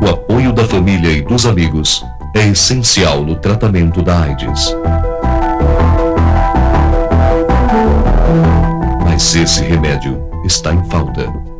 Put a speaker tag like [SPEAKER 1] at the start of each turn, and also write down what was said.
[SPEAKER 1] O apoio da família e dos amigos é essencial no tratamento da AIDS. Mas esse remédio está em falta.